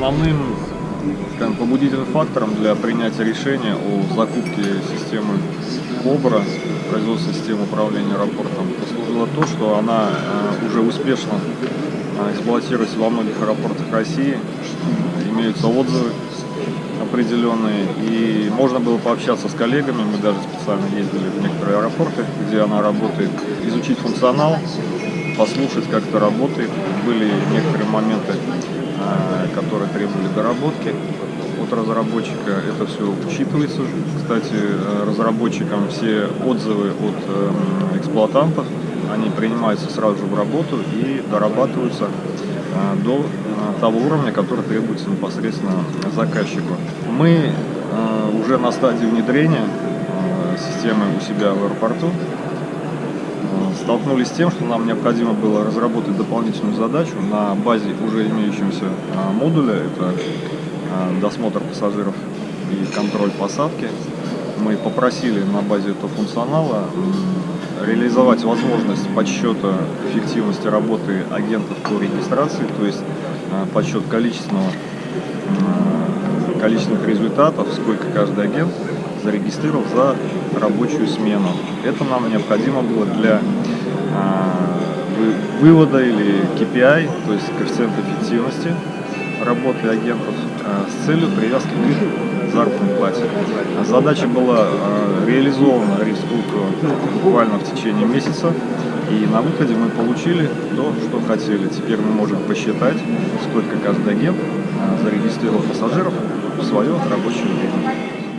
Основным скажем, побудительным фактором для принятия решения о закупке системы КОБРА, производства системы управления аэропортом, послужило то, что она э, уже успешно э, эксплуатируется во многих аэропортах России, имеются отзывы определенные, и можно было пообщаться с коллегами, мы даже специально ездили в некоторые аэропорты, где она работает, изучить функционал, послушать, как это работает. Были некоторые моменты, э, которые требовали доработки от разработчика. Это все учитывается. Кстати, э, разработчикам все отзывы от эм, эксплуатантов, они принимаются сразу же в работу и дорабатываются э, до того уровня, который требуется непосредственно заказчику. Мы уже на стадии внедрения системы у себя в аэропорту столкнулись с тем, что нам необходимо было разработать дополнительную задачу на базе уже имеющегося а, модуля. Это а, досмотр пассажиров и контроль посадки. Мы попросили на базе этого функционала реализовать возможность подсчета эффективности работы агентов по регистрации, то есть а, подсчет количественного, количественных результатов, сколько каждый агент зарегистрировал за рабочую смену. Это нам необходимо было для вывода или KPI, то есть коэффициент эффективности работы агентов а, с целью привязки к заработной плате. Задача была а, реализована республика буквально в течение месяца, и на выходе мы получили то, что хотели. Теперь мы можем посчитать, сколько каждый агент зарегистрировал пассажиров в свое рабочее время.